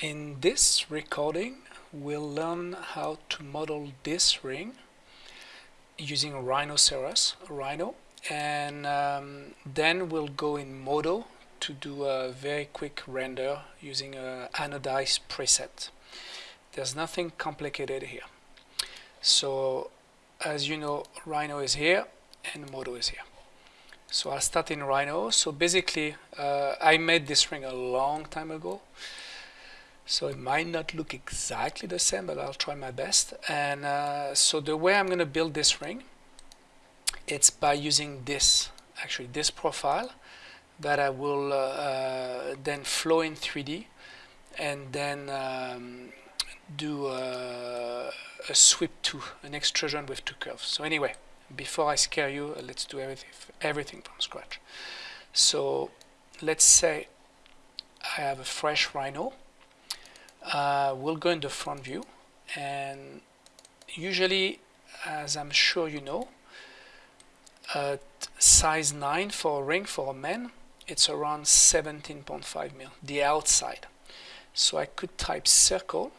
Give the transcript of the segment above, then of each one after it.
In this recording, we'll learn how to model this ring using Rhinoceros, Rhino, and um, then we'll go in Modo to do a very quick render using a anodized preset. There's nothing complicated here. So as you know, Rhino is here and Modo is here. So I'll start in Rhino. So basically, uh, I made this ring a long time ago. So it might not look exactly the same, but I'll try my best. And uh, so the way I'm going to build this ring, it's by using this, actually this profile that I will uh, uh then flow in 3D and then um, do uh, a sweep to an extrusion with two curves. So anyway, before I scare you, let's do everything, everything from scratch. So let's say I have a fresh rhino uh, we'll go in the front view. And usually as I'm sure you know size 9 for a ring for a man it's around 17.5 mil the outside. So I could type circle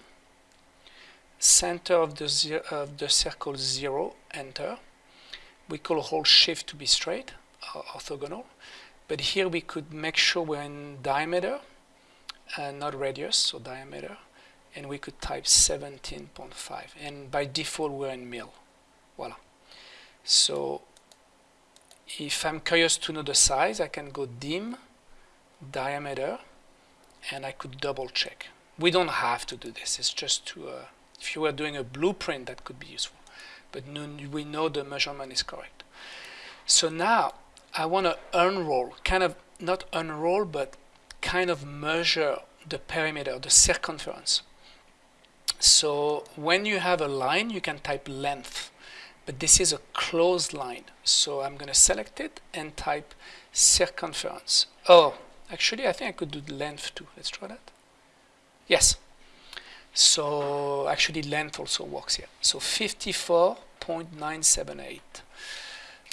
center of the, of the circle 0 enter. We call hold shift to be straight orthogonal. But here we could make sure we're in diameter uh, not radius, so diameter, and we could type 17.5. And by default, we're in mil. Voila. So if I'm curious to know the size, I can go dim, diameter, and I could double check. We don't have to do this. It's just to, uh, if you were doing a blueprint, that could be useful. But we know the measurement is correct. So now I want to unroll, kind of not unroll, but kind of measure the perimeter, the circumference. So when you have a line, you can type length, but this is a closed line. So I'm going to select it and type circumference. Oh, actually, I think I could do length too. Let's try that. Yes. So actually, length also works here. So 54.978.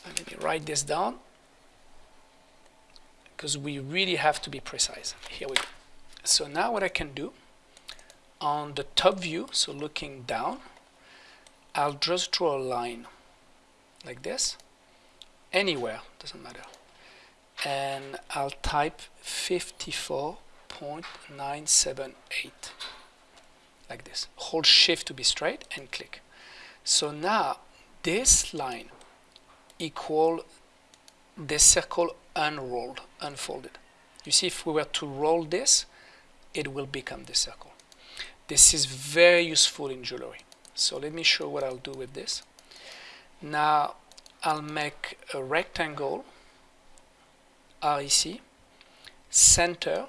Let me write this down because we really have to be precise. Here we go. So now what I can do on the top view, so looking down, I'll just draw a line like this, anywhere, doesn't matter. And I'll type 54.978 like this. Hold shift to be straight and click. So now this line equal this circle unrolled, unfolded. You see, if we were to roll this, it will become the circle. This is very useful in jewelry. So let me show what I'll do with this. Now I'll make a rectangle, REC, center,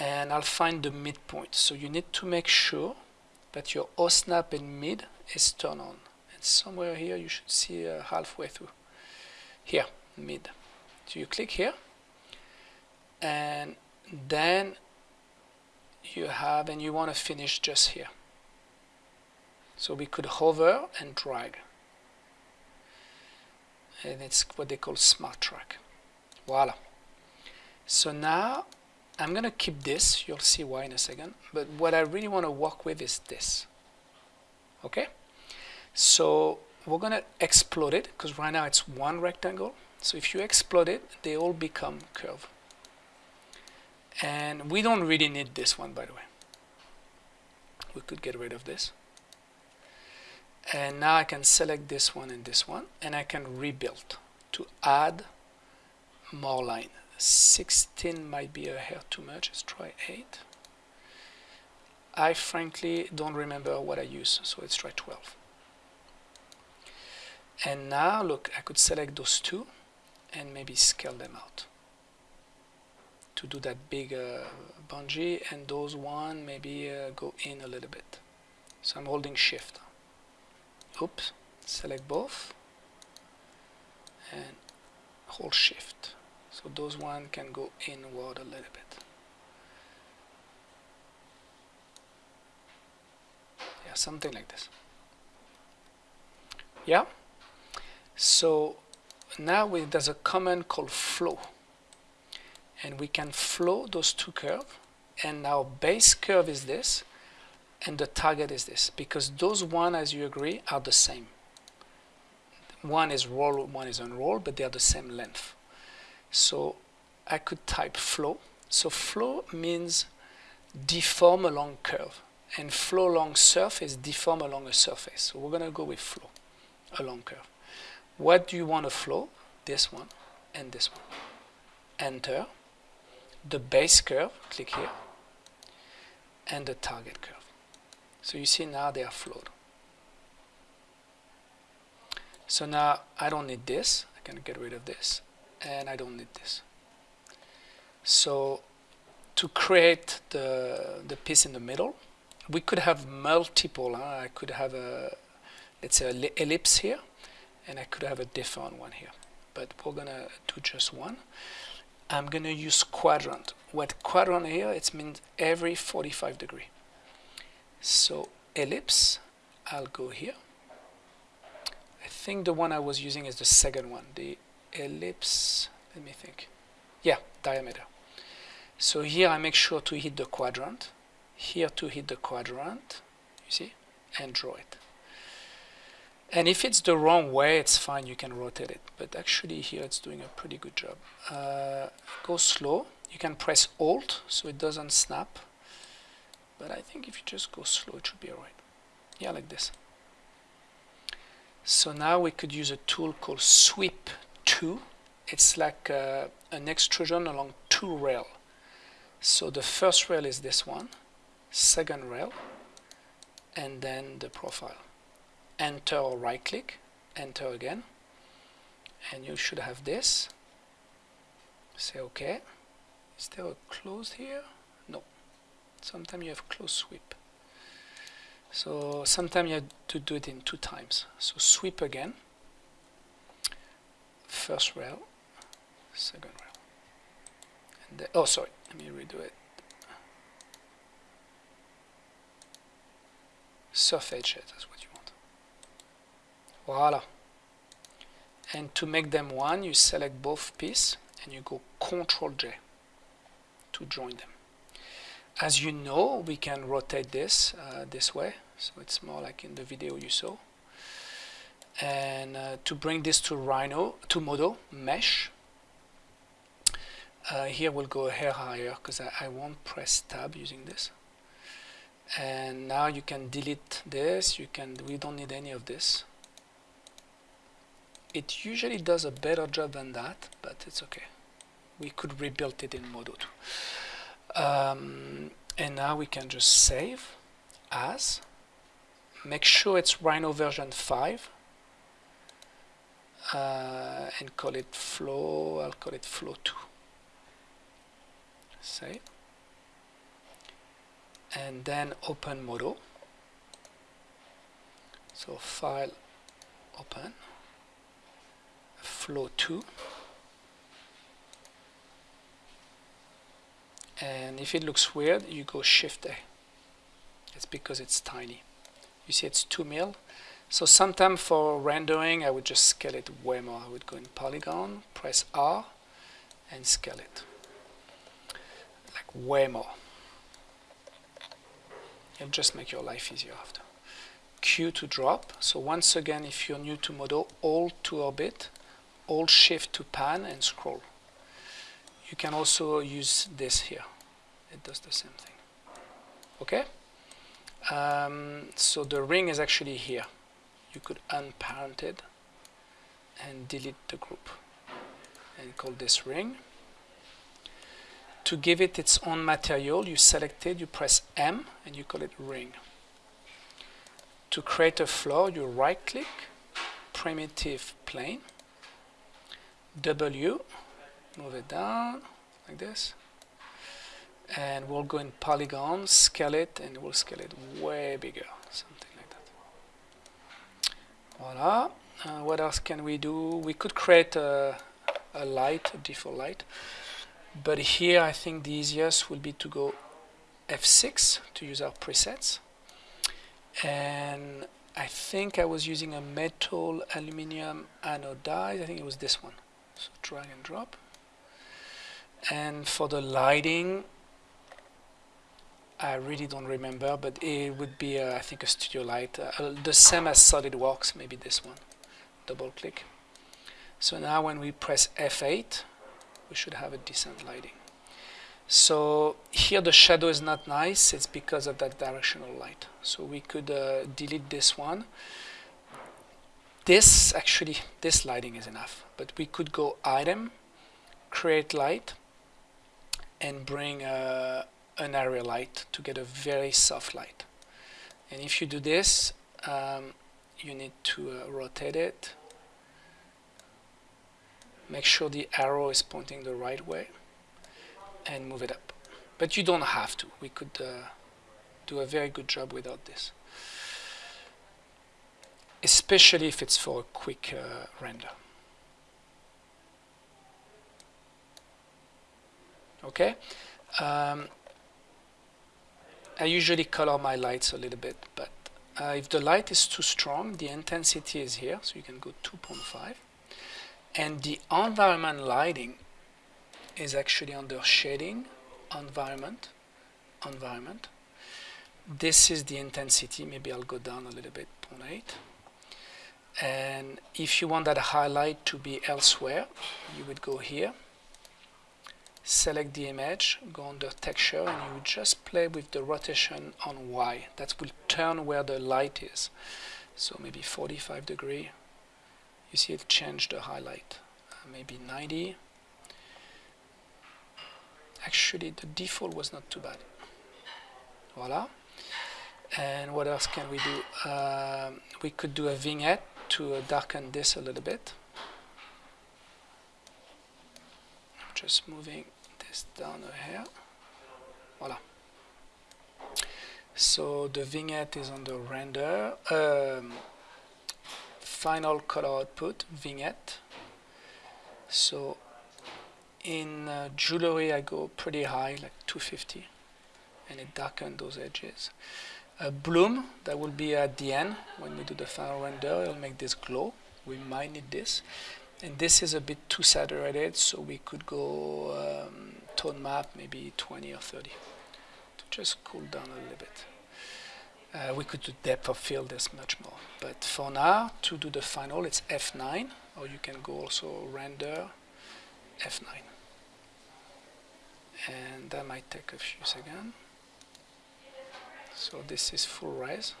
and I'll find the midpoint. So you need to make sure that your OSNAP and mid is turned on. And somewhere here you should see uh, halfway through. Here, mid. You click here and then you have and you want to finish just here. So we could hover and drag. And it's what they call smart track. Voila. So now I'm going to keep this. You'll see why in a second. But what I really want to work with is this. Okay? So we're going to explode it because right now it's one rectangle. So if you explode it, they all become curve. And we don't really need this one, by the way. We could get rid of this. And now I can select this one and this one, and I can rebuild to add more line. 16 might be a hair too much. Let's try 8. I frankly don't remember what I use, so let's try 12. And now, look, I could select those two and maybe scale them out. To do that big uh, bungee and those one maybe uh, go in a little bit. So I'm holding shift. Oops select both and hold shift. So those one can go inward a little bit. Yeah something like this. Yeah? So now we, there's a command called flow. And we can flow those two curves and our base curve is this and the target is this because those one as you agree are the same. One is roll one is unroll but they are the same length. So I could type flow. So flow means deform along curve. And flow along surface deform along a surface. So we're gonna go with flow along curve what do you want to flow this one and this one enter the base curve click here and the target curve so you see now they are flowed. So now I don't need this. I can get rid of this. And I don't need this. So to create the, the piece in the middle, we could have multiple. Huh? I could have a, let's say, ellipse here. And I could have a different one here. But we're to do just one. I'm to use quadrant. What quadrant here, it means every 45 degree. So ellipse, I'll go here. I think the one I was using is the second one, the ellipse, let me think. Yeah, diameter. So here I make sure to hit the quadrant, here to hit the quadrant, you see, and draw it. And if it's the wrong way, it's fine, you can rotate it. But actually here it's doing a pretty good job. Uh, go slow, you can press Alt so it doesn't snap. But I think if you just go slow it should be alright yeah like this. So now we could use a tool called sweep 2 it's like uh, an extrusion along two rail. So the first rail is this one second rail and then the profile enter or right click enter again. And you should have this. Say okay is there a close here? No. sometimes you have close sweep. So sometimes you have to do it in two times. So sweep again. First rail. Second rail. And oh sorry. Let me redo it. Surface edge that's what you voila and to make them one you select both piece and you go Ctrl J to join them as you know, we can rotate this uh, this way, so it's more like in the video you saw. And uh, to bring this to Rhino, to Modo, Mesh, uh, here we'll go a hair higher because I, I won't press tab using this. And now you can delete this, you can, we don't need any of this. It usually does a better job than that, but it's okay. We could rebuild it in Modo 2. Um, and now we can just save as make sure it's Rhino version 5 uh, and call it flow I'll call it flow 2 save and then open Modo so file open flow 2 and if it looks weird you go shift A. It's because it's tiny. You see it's 2 mil. So sometimes for rendering I would just scale it way more. I would go in polygon press R and scale it. Like way more. It'll just make your life easier after. Q to drop. So once again if you're new to Modo Alt to orbit Alt shift to pan and scroll. You can also use this here. It does the same thing. Okay? Um, so the ring is actually here. You could unparent it and delete the group and call this ring. To give it its own material you select it you press M and you call it ring. To create a floor you right click primitive plane W move it down like this. And we'll go in polygon scale it and we'll scale it way bigger something like that. Voila. Uh, what else can we do? We could create a, a light a default light. But here I think the easiest will be to go F6 to use our presets. And I think I was using a metal aluminium anodized. I think it was this one so drag and drop and for the lighting I really don't remember, but it would be, uh, I think, a studio light. Uh, the same as SolidWorks, maybe this one. Double click. So now when we press F8, we should have a decent lighting. So here the shadow is not nice, it's because of that directional light. So we could uh, delete this one. This, actually, this lighting is enough, but we could go Item, Create Light, and bring uh, an area light to get a very soft light. And if you do this, um, you need to uh, rotate it. Make sure the arrow is pointing the right way and move it up. But you don't have to. We could uh, do a very good job without this. Especially if it's for a quick uh, render. Okay. Um, I usually color my lights a little bit, but uh, if the light is too strong, the intensity is here, so you can go 2.5. And the environment lighting is actually under shading, environment, environment. This is the intensity, maybe I'll go down a little bit, 0.8. And if you want that highlight to be elsewhere, you would go here select the image, go under texture, and you just play with the rotation on Y. That will turn where the light is. So maybe 45 degree. You see it changed the highlight. Uh, maybe 90. Actually, the default was not too bad. Voila. And what else can we do? Uh, we could do a vignette to uh, darken this a little bit. Just moving this down here. Voila. So the vignette is on the render. Um, final color output, vignette. So in uh, jewelry I go pretty high, like 250, and it darkens those edges. A bloom, that will be at the end, when we do the final render, it'll make this glow. We might need this. And this is a bit too saturated, so we could go um, tone map, maybe 20 or 30, to just cool down a little bit. Uh, we could do depth of field as much more. But for now, to do the final, it's F9, or you can go also render F9. And that might take a few seconds. So this is full res.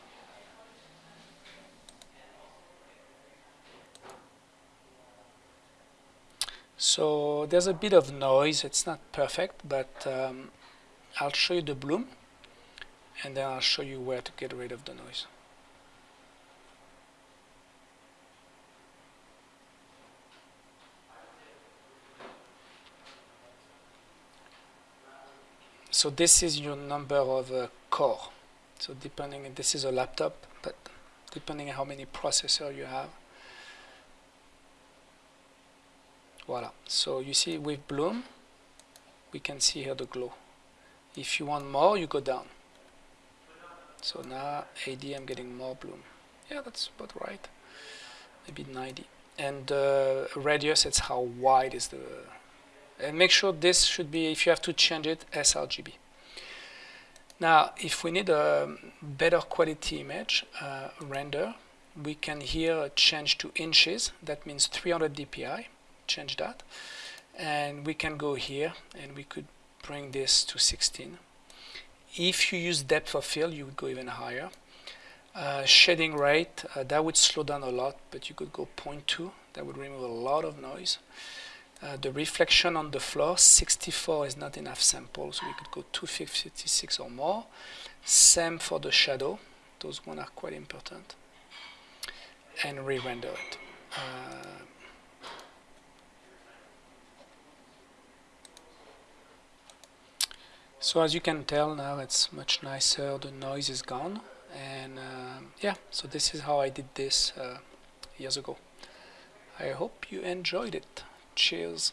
So there's a bit of noise, it's not perfect, but um, I'll show you the bloom and then I'll show you where to get rid of the noise. So this is your number of uh, core. So depending, this is a laptop, but depending on how many processor you have, voila. So you see with bloom we can see here the glow. If you want more you go down. So now AD I'm getting more bloom. Yeah that's about right. Maybe 90 and uh, radius it's how wide is the and make sure this should be if you have to change it sRGB now if we need a better quality image uh, render we can here change to inches. That means 300 dpi change that. And we can go here and we could bring this to 16 if you use depth of field you would go even higher. Uh, shading rate uh, that would slow down a lot but you could go 0.2 that would remove a lot of noise uh, the reflection on the floor 64 is not enough sample so we could go 256 or more. Same for the shadow. Those one are quite important. And re-render it. Uh, So as you can tell now it's much nicer, the noise is gone. And uh, yeah, so this is how I did this uh, years ago. I hope you enjoyed it. Cheers.